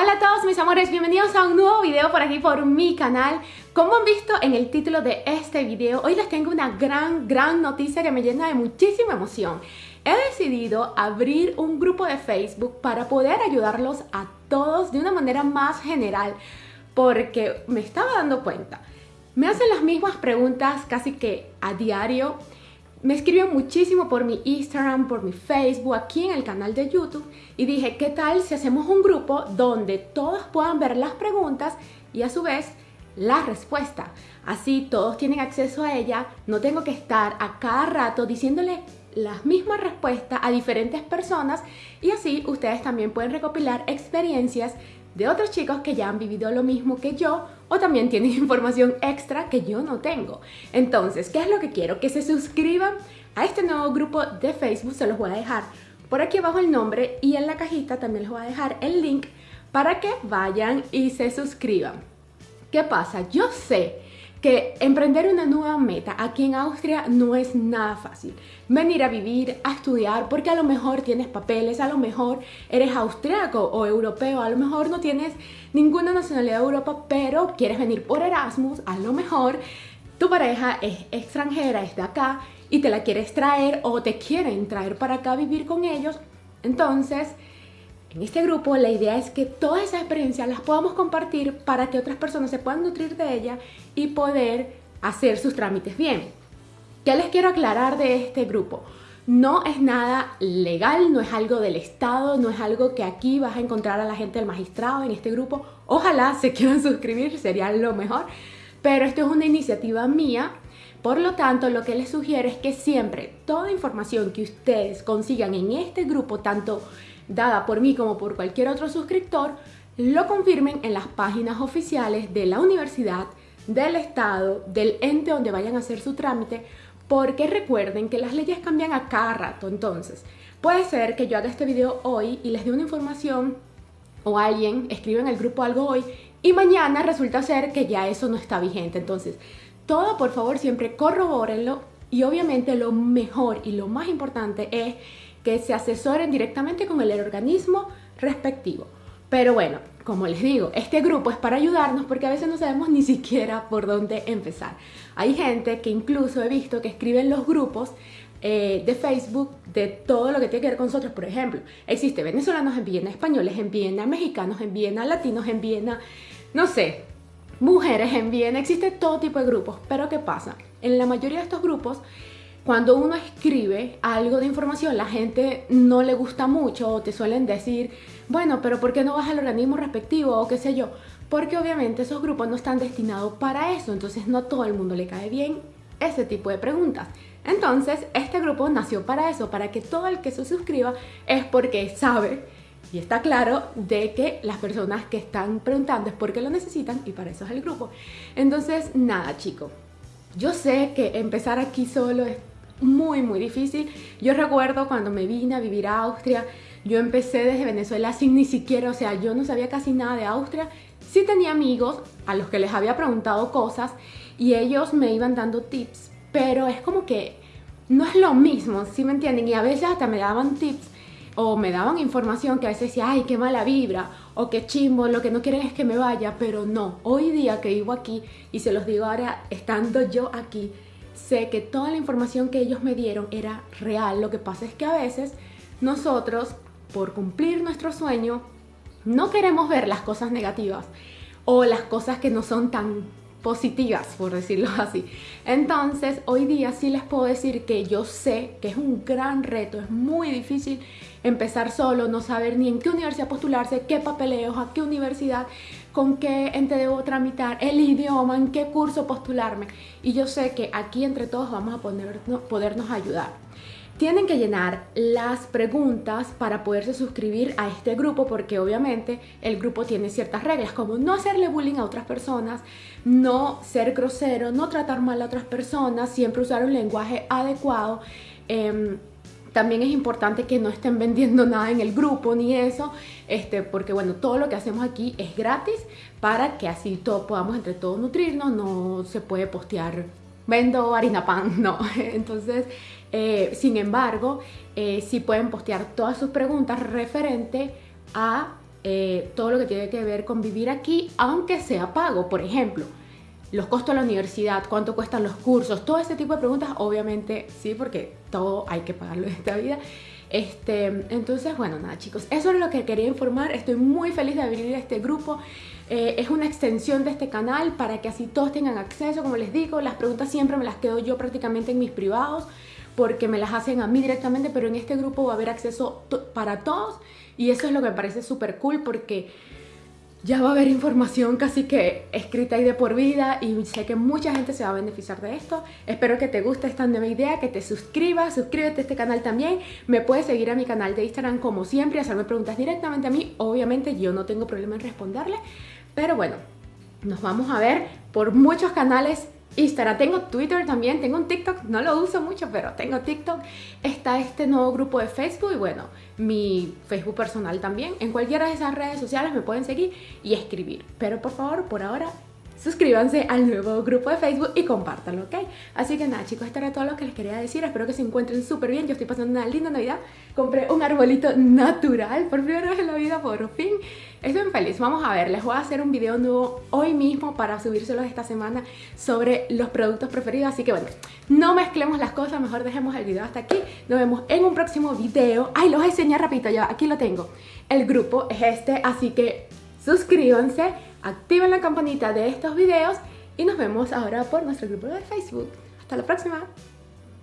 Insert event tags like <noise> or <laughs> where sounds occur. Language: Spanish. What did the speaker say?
Hola a todos mis amores, bienvenidos a un nuevo video por aquí por mi canal. Como han visto en el título de este video, hoy les tengo una gran, gran noticia que me llena de muchísima emoción. He decidido abrir un grupo de Facebook para poder ayudarlos a todos de una manera más general Porque me estaba dando cuenta, me hacen las mismas preguntas casi que a diario me escribió muchísimo por mi Instagram, por mi Facebook, aquí en el canal de YouTube y dije, ¿qué tal si hacemos un grupo donde todos puedan ver las preguntas y a su vez la respuesta? Así todos tienen acceso a ella, no tengo que estar a cada rato diciéndole las mismas respuestas a diferentes personas y así ustedes también pueden recopilar experiencias de otros chicos que ya han vivido lo mismo que yo o también tienen <laughs> información extra que yo no tengo. Entonces, ¿qué es lo que quiero? Que se suscriban a este nuevo grupo de Facebook, se los voy a dejar por aquí abajo el nombre y en la cajita también les voy a dejar el link para que vayan y se suscriban. ¿Qué pasa? Yo sé que emprender una nueva meta aquí en Austria no es nada fácil. Venir a vivir, a estudiar, porque a lo mejor tienes papeles, a lo mejor eres austriaco o europeo, a lo mejor no tienes ninguna nacionalidad de Europa, pero quieres venir por Erasmus, a lo mejor tu pareja es extranjera, es de acá y te la quieres traer o te quieren traer para acá a vivir con ellos. Entonces, en este grupo la idea es que todas esas experiencias las podamos compartir para que otras personas se puedan nutrir de ella y poder hacer sus trámites bien. ¿Qué les quiero aclarar de este grupo? No es nada legal, no es algo del Estado, no es algo que aquí vas a encontrar a la gente del magistrado en este grupo. Ojalá <laughs> se quieran suscribir, sería lo mejor. Pero esto es una iniciativa mía por lo tanto, lo que les sugiero es que siempre toda información que ustedes consigan en este grupo, tanto dada por mí como por cualquier otro suscriptor, lo confirmen en las páginas oficiales de la universidad, del estado, del ente donde vayan a hacer su trámite, porque recuerden que las leyes cambian a cada rato, entonces puede ser que yo haga este video hoy y les dé una información o alguien escriba en el grupo algo hoy y mañana resulta ser que ya eso no está vigente, entonces todo por favor siempre corrobórenlo y obviamente lo mejor y lo más importante es que se asesoren directamente con el organismo respectivo. Pero bueno, como les digo, este grupo es para ayudarnos porque a veces no sabemos ni siquiera por dónde empezar. Hay gente que incluso he visto que escriben los grupos eh, de Facebook de todo lo que tiene que ver con nosotros. Por ejemplo, existe venezolanos en Viena, españoles en Viena, mexicanos en Viena, latinos en Viena, no sé, mujeres en Viena, existe todo tipo de grupos. Pero ¿qué pasa? En la mayoría de estos grupos cuando uno escribe algo de información, la gente no le gusta mucho o te suelen decir, bueno, pero ¿por qué no vas al organismo respectivo o qué sé yo? Porque obviamente esos grupos no están destinados para eso, entonces no todo el mundo le cae bien ese tipo de preguntas. Entonces, este grupo nació para eso, para que todo el que se suscriba es porque sabe y está claro de que las personas que están preguntando es porque lo necesitan y para eso es el grupo. Entonces, nada, chicos. Yo sé que empezar aquí solo es muy, muy difícil. Yo recuerdo cuando me vine a vivir a Austria, yo empecé desde Venezuela sin ni siquiera, o sea, yo no sabía casi nada de Austria. Sí tenía amigos a los que les había preguntado cosas y ellos me iban dando tips, pero es como que no es lo mismo, ¿sí me entienden? Y a veces hasta me daban tips o me daban información que a veces decía, ay, qué mala vibra, o qué chimbo, lo que no quieren es que me vaya, pero no, hoy día que vivo aquí, y se los digo ahora estando yo aquí, sé que toda la información que ellos me dieron era real. Lo que pasa es que a veces nosotros, por cumplir nuestro sueño, no queremos ver las cosas negativas o las cosas que no son tan positivas, por decirlo <laughs> así. Entonces, hoy día sí les puedo decir que yo sé que es un gran reto, es muy difícil empezar solo, no saber ni en qué universidad postularse, qué papeleos, a qué universidad, con qué ente debo tramitar, el idioma, en qué curso postularme. Y yo sé que aquí entre todos vamos a ponernos, podernos ayudar. Tienen que llenar las preguntas para poderse suscribir a este grupo porque obviamente el grupo tiene ciertas reglas como no hacerle bullying a otras personas, no ser grosero, no tratar mal a otras personas, siempre usar un lenguaje adecuado. Em, también es importante que no estén vendiendo <laughs> nada en el grupo ni eso, este, porque bueno, todo lo que hacemos aquí es gratis para que así todo, podamos entre todos nutrirnos, no se puede postear vendo harina pan, <laughs> no. Entonces, eh, sin embargo, eh, sí pueden postear todas sus preguntas referente a eh, todo lo que tiene que ver con vivir aquí, aunque sea pago. Por ejemplo, los costos de la universidad, cuánto cuestan los cursos, todo ese tipo de preguntas, obviamente sí, porque todo hay que pagarlo en esta vida. Este, entonces, bueno, nada chicos, eso es lo que quería informar. Estoy muy feliz de abrir este grupo. Eh, es una extensión de este canal para que así todos tengan acceso, como les digo. Las preguntas siempre me las quedo yo prácticamente en mis privados porque me las hacen a mí directamente, pero en este grupo va a haber acceso para todos y eso es lo que me parece súper cool porque ya va a haber información casi que escrita y de por vida y sé que mucha gente se va a beneficiar de esto. Espero que te guste esta nueva idea, que te suscribas, suscríbete a este canal también. Me puedes seguir a mi canal de Instagram como siempre, hacerme preguntas directamente a mí. Obviamente yo no tengo problema en responderle, pero bueno, nos vamos a ver por muchos canales Instagram, tengo Twitter también, tengo un TikTok, no lo uso mucho, pero tengo TikTok. Está este nuevo grupo de Facebook y bueno, mi Facebook personal también. En cualquiera de esas redes sociales me pueden seguir y escribir. Pero por favor, por ahora, suscríbanse al nuevo grupo de Facebook y compártanlo, ¿ok? Así que nada, chicos, esto era todo lo que les quería decir. Espero que se encuentren súper bien. Yo estoy pasando una linda Navidad. Compré un arbolito natural por primera vez en la vida, por fin. Estoy muy feliz. Vamos a ver, les voy a hacer un video nuevo hoy mismo para subírselos esta semana sobre los productos preferidos. Así que bueno, no mezclemos las cosas, mejor dejemos el video hasta aquí. Nos vemos en un próximo video. Ay, los voy a enseñar rapidito, ya aquí lo tengo. El grupo es este, así que suscríbanse activen la campanita de estos videos y nos vemos ahora por nuestro grupo de Facebook. Hasta la próxima.